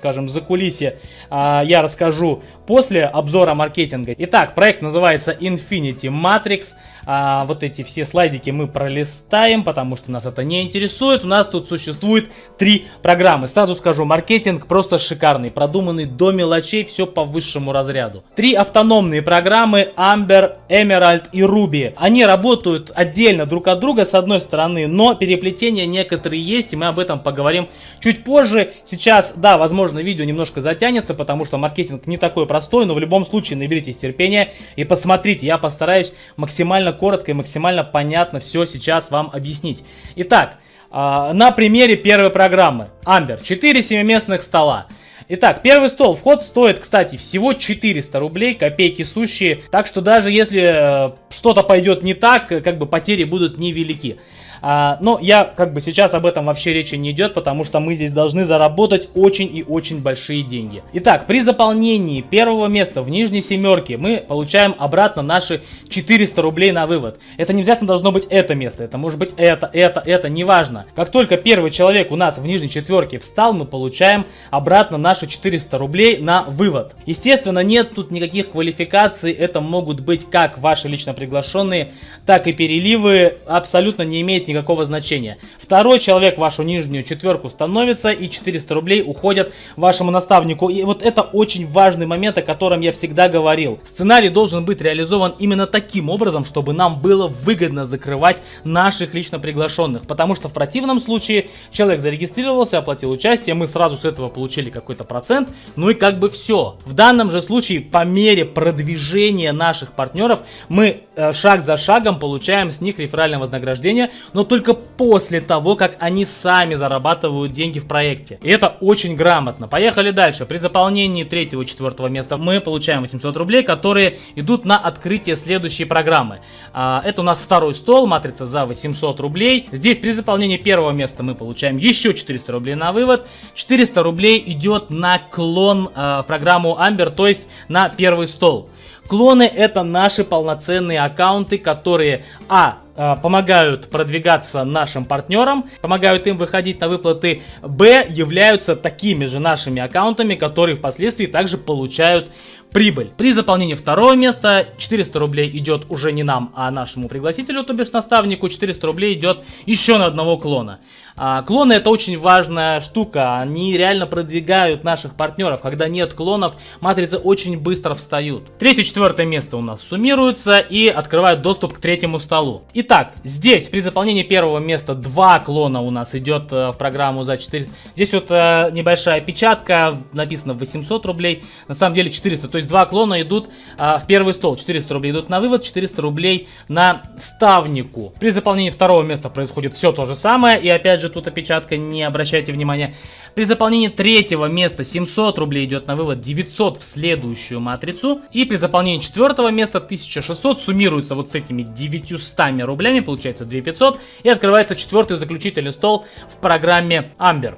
скажем, за кулисье а, я расскажу после обзора маркетинга. Итак, проект называется Infinity Matrix. А, вот эти все слайдики мы пролистаем, потому что нас это не интересует. У нас тут существует три программы. Сразу скажу, маркетинг просто шикарный, продуманный до мелочей, все по высшему разряду. Три автономные программы Amber, Emerald и Ruby. Они работают отдельно друг от друга с одной стороны, но переплетения некоторые есть, и мы об этом поговорим чуть позже. Сейчас, да, возможно, видео немножко затянется, потому что маркетинг не такой простой, но в любом случае наберитесь терпения и посмотрите. Я постараюсь максимально коротко и максимально понятно все сейчас вам объяснить. Итак, а, на примере первой программы. Amber. 4 семиместных стола. Итак, первый стол. Вход стоит, кстати, всего 400 рублей, копейки сущие. Так что даже если э, что-то пойдет не так, как бы потери будут невелики. А, но я как бы сейчас об этом вообще речи не идет, потому что мы здесь должны заработать очень и очень большие деньги. Итак, при заполнении первого места в нижней семерке мы получаем обратно наши 400 рублей на вывод. Это не обязательно должно быть это место, это может быть это, это, это, неважно. Как только первый человек у нас в нижней четверке встал, мы получаем обратно наши 400 рублей на вывод. Естественно, нет тут никаких квалификаций, это могут быть как ваши лично приглашенные, так и переливы, абсолютно не имеет никакого значения. Второй человек вашу нижнюю четверку становится и 400 рублей уходят вашему наставнику. И вот это очень важный момент, о котором я всегда говорил. Сценарий должен быть реализован именно таким образом, чтобы нам было выгодно закрывать наших лично приглашенных. Потому что в противном случае человек зарегистрировался, оплатил участие, мы сразу с этого получили какой-то процент, ну и как бы все. В данном же случае по мере продвижения наших партнеров мы э, шаг за шагом получаем с них реферальное вознаграждение, но но только после того, как они сами зарабатывают деньги в проекте. И это очень грамотно. Поехали дальше. При заполнении третьего и четвертого места мы получаем 800 рублей, которые идут на открытие следующей программы. А, это у нас второй стол, матрица за 800 рублей. Здесь при заполнении первого места мы получаем еще 400 рублей на вывод. 400 рублей идет на клон а, в программу Amber, то есть на первый стол. Клоны это наши полноценные аккаунты, которые а помогают продвигаться нашим партнерам, помогают им выходить на выплаты, б, являются такими же нашими аккаунтами, которые впоследствии также получают прибыль. При заполнении второго места 400 рублей идет уже не нам, а нашему пригласителю, то бишь наставнику, 400 рублей идет еще на одного клона. А, клоны это очень важная штука, они реально продвигают наших партнеров. Когда нет клонов, матрицы очень быстро встают. Третье, четвертое место у нас суммируются и открывают доступ к третьему столу. Итак, здесь при заполнении первого места два клона у нас идет э, в программу за 400. Здесь вот э, небольшая печатка, написано 800 рублей, на самом деле 400. То есть два клона идут э, в первый стол. 400 рублей идут на вывод, 400 рублей на ставнику. При заполнении второго места происходит все то же самое. И опять же тут опечатка, не обращайте внимания. При заполнении третьего места 700 рублей идет на вывод, 900 в следующую матрицу. И при заполнении четвертого места 1600 суммируется вот с этими 900 рублями, получается 2500. И открывается четвертый заключительный стол в программе Amber.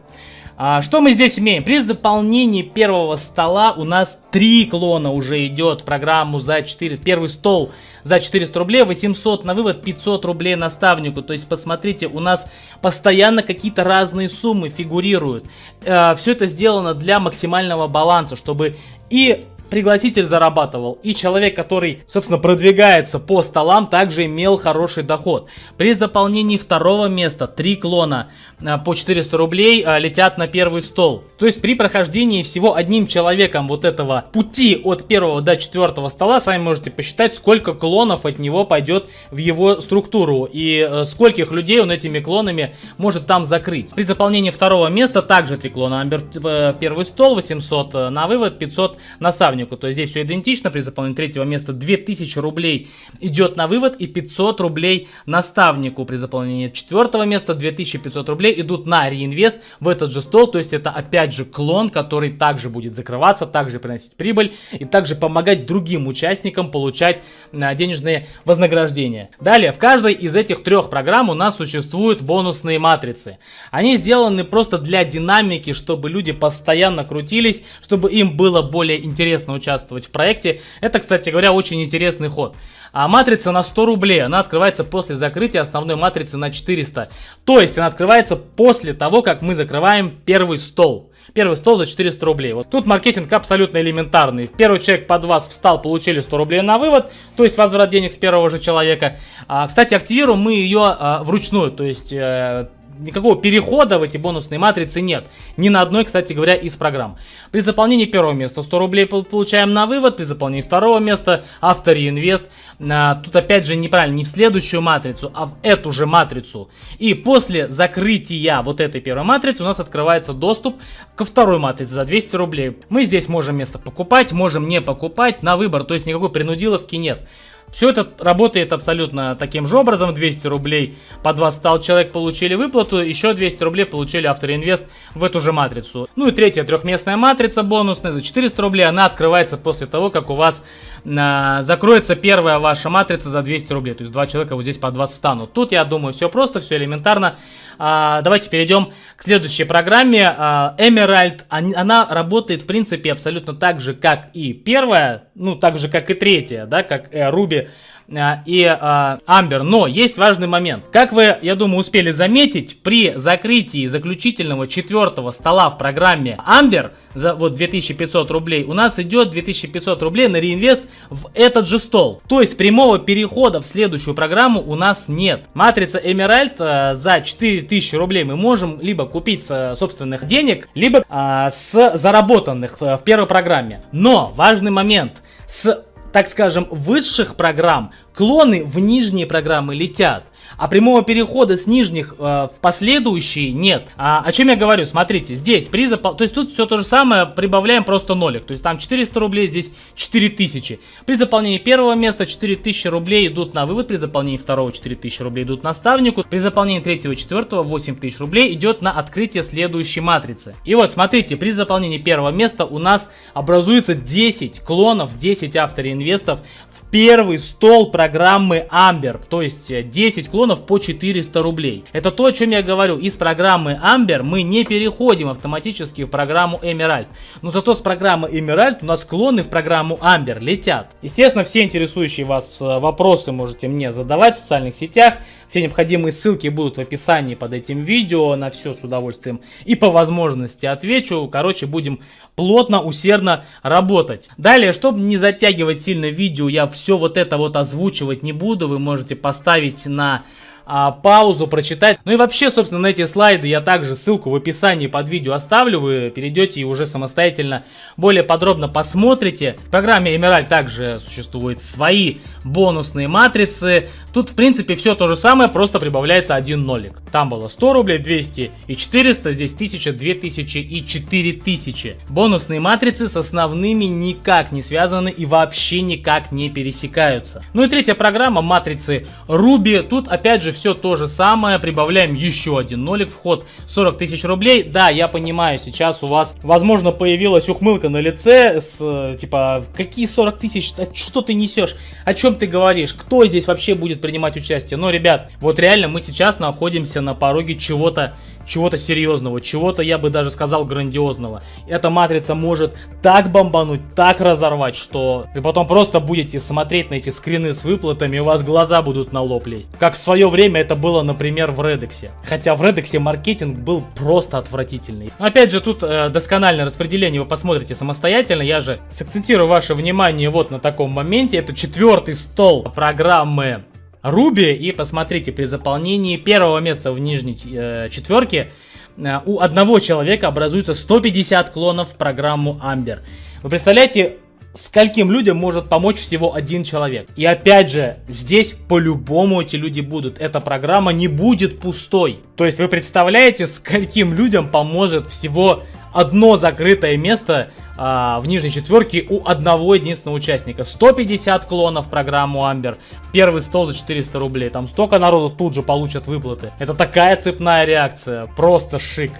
А, что мы здесь имеем? При заполнении первого стола у нас три клона уже идет в программу за 4. Первый стол за 400 рублей, 800 на вывод, 500 рублей наставнику. То есть, посмотрите, у нас постоянно какие-то разные суммы фигурируют. Э, все это сделано для максимального баланса, чтобы и пригласитель зарабатывал, и человек, который, собственно, продвигается по столам, также имел хороший доход. При заполнении второго места три клона а, по 400 рублей а, летят на первый стол. То есть при прохождении всего одним человеком вот этого пути от первого до четвертого стола, сами можете посчитать, сколько клонов от него пойдет в его структуру и э, скольких людей он этими клонами может там закрыть. При заполнении второго места также три клона Амбер э, в первый стол, 800 э, на вывод, 500 наставнику. То есть здесь все идентично. При заполнении третьего места 2000 рублей идет на вывод и 500 рублей наставнику. При заполнении четвертого места 2500 рублей идут на реинвест в этот же стол, то есть это опять же клон, который также будет закрываться, также приносить прибыль и также помогать другим участникам получать а, денежные вознаграждения. Далее, в каждой из этих трех программ у нас существуют бонусные матрицы. Они сделаны просто для динамики, чтобы люди постоянно крутились, чтобы им было более интересно соответственно, участвовать в проекте. Это, кстати говоря, очень интересный ход. А матрица на 100 рублей, она открывается после закрытия основной матрицы на 400. То есть она открывается после того, как мы закрываем первый стол. Первый стол за 400 рублей. Вот тут маркетинг абсолютно элементарный. Первый человек под вас встал, получили 100 рублей на вывод, то есть возврат денег с первого же человека. А, кстати, активируем мы ее а, вручную, то есть... А, никакого перехода в эти бонусные матрицы нет. Ни на одной, кстати говоря, из программ. При заполнении первого места 100 рублей получаем на вывод, при заполнении второго места автореинвест. А, тут опять же неправильно, не в следующую матрицу, а в эту же матрицу. И после закрытия вот этой первой матрицы у нас открывается доступ ко второй матрице за 200 рублей. Мы здесь можем место покупать, можем не покупать на выбор, то есть никакой принудиловки нет. Все это работает абсолютно таким же образом. 200 рублей по 20 стал человек получили выплату, еще 200 рублей получили автоинвест в эту же матрицу. Ну и третья трехместная матрица бонусная за 400 рублей. Она открывается после того, как у вас а, закроется первая ваша матрица за 200 рублей. То есть два человека вот здесь под вас встанут. Тут, я думаю, все просто, все элементарно. А, давайте перейдем к следующей программе. А, Emerald, она работает, в принципе, абсолютно так же, как и первая, ну, так же, как и третья, да, как э, Ruby а, и а, Амбер. Но есть важный момент. Как вы, я думаю, успели заметить, при закрытии заключительного четвертого стола в программе Амбер за вот 2500 рублей, у нас идет 2500 рублей на реинвест в этот же стол. То есть прямого перехода в следующую программу у нас нет. Матрица Emerald а, за 4000 рублей мы можем либо купить с собственных денег, либо а, с заработанных в первой программе. Но важный момент. С так скажем, высших программ клоны в нижние программы летят, а прямого перехода с нижних э, в последующие нет. А, о чем я говорю? Смотрите, здесь при запол... То есть тут все то же самое, прибавляем просто нолик. То есть там 400 рублей, здесь 4000. При заполнении первого места 4000 рублей идут на вывод, при заполнении второго 4000 рублей идут наставнику, при заполнении третьего четвертого 8000 рублей идет на открытие следующей матрицы. И вот смотрите, при заполнении первого места у нас образуется 10 клонов, 10 автореинвестов в первый стол программы Amber, то есть 10 клонов по 400 рублей. Это то, о чем я говорю. Из программы Amber мы не переходим автоматически в программу Emerald. Но зато с программы Emerald у нас клоны в программу Amber летят. Естественно, все интересующие вас э, вопросы можете мне задавать в социальных сетях. Все необходимые ссылки будут в описании под этим видео. На все с удовольствием и по возможности отвечу. Короче, будем плотно, усердно работать. Далее, чтобы не затягивать сильно видео, я все вот это вот озвучу озвучивать не буду, вы можете поставить на а, паузу, прочитать. Ну и вообще, собственно, на эти слайды я также ссылку в описании под видео оставлю. Вы перейдете и уже самостоятельно более подробно посмотрите. В программе Emerald также существуют свои бонусные матрицы. Тут, в принципе, все то же самое, просто прибавляется один нолик. Там было 100 рублей, 200 и 400, здесь 1000, 2000 и 4000. Бонусные матрицы с основными никак не связаны и вообще никак не пересекаются. Ну и третья программа, матрицы Ruby. Тут, опять же, все то же самое, прибавляем еще один нолик, вход 40 тысяч рублей. Да, я понимаю, сейчас у вас, возможно, появилась ухмылка на лице с, типа, какие 40 тысяч, что ты несешь, о чем ты говоришь, кто здесь вообще будет принимать участие. Но, ребят, вот реально мы сейчас находимся на пороге чего-то чего-то серьезного, чего-то, я бы даже сказал, грандиозного. Эта матрица может так бомбануть, так разорвать, что вы потом просто будете смотреть на эти скрины с выплатами, и у вас глаза будут на лоб лезть. Как в свое время это было, например, в Редексе. Хотя в Редексе маркетинг был просто отвратительный. Опять же, тут э, доскональное распределение вы посмотрите самостоятельно. Я же сакцентирую ваше внимание вот на таком моменте. Это четвертый стол программы Руби. И посмотрите, при заполнении первого места в нижней э, четверке э, у одного человека образуется 150 клонов в программу Amber. Вы представляете, скольким людям может помочь всего один человек. И опять же, здесь по-любому эти люди будут. Эта программа не будет пустой. То есть вы представляете, скольким людям поможет всего одно закрытое место а, в нижней четверке у одного единственного участника. 150 клонов программу Амбер в первый стол за 400 рублей. Там столько народу тут же получат выплаты. Это такая цепная реакция. Просто шик.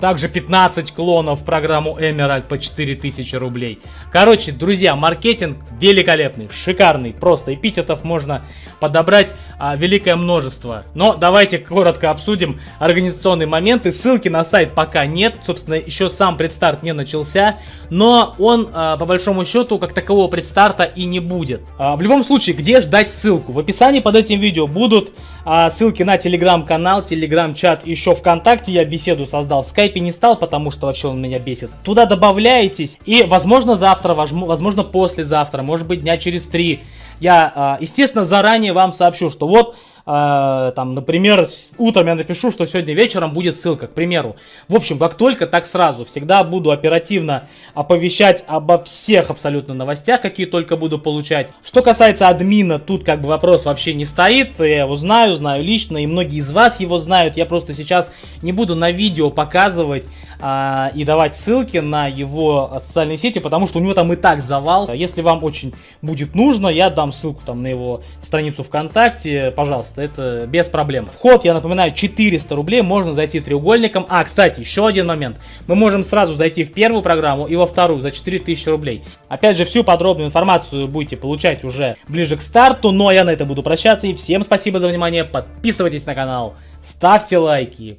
Также 15 клонов в программу Emerald по 4000 рублей. Короче, друзья, маркетинг великолепный, шикарный. Просто эпитетов можно подобрать а, великое множество. Но давайте коротко обсудим организационные моменты. Ссылки на сайт пока нет. Собственно, еще сам предстарт не начался. Но он, а, по большому счету, как такового предстарта и не будет. А, в любом случае, где ждать ссылку? В описании под этим видео будут а, ссылки на телеграм-канал, телеграм-чат, еще ВКонтакте. Я беседу создал в скайпе не стал, потому что вообще он меня бесит. Туда добавляетесь, и возможно завтра, возможно послезавтра, может быть дня через три. Я, а, естественно, заранее вам сообщу, что вот э, там, например, утром я напишу, что сегодня вечером будет ссылка, к примеру. В общем, как только, так сразу. Всегда буду оперативно оповещать обо всех абсолютно новостях, какие только буду получать. Что касается админа, тут как бы вопрос вообще не стоит. Я его знаю, знаю лично, и многие из вас его знают. Я просто сейчас не буду на видео показывать э, и давать ссылки на его социальные сети, потому что у него там и так завал. Если вам очень будет нужно, я дам ссылку там на его страницу ВКонтакте, пожалуйста это без проблем. Вход, я напоминаю, 400 рублей, можно зайти треугольником. А, кстати, еще один момент. Мы можем сразу зайти в первую программу и во вторую за 4000 рублей. Опять же, всю подробную информацию будете получать уже ближе к старту, но я на это буду прощаться. И всем спасибо за внимание, подписывайтесь на канал, ставьте лайки,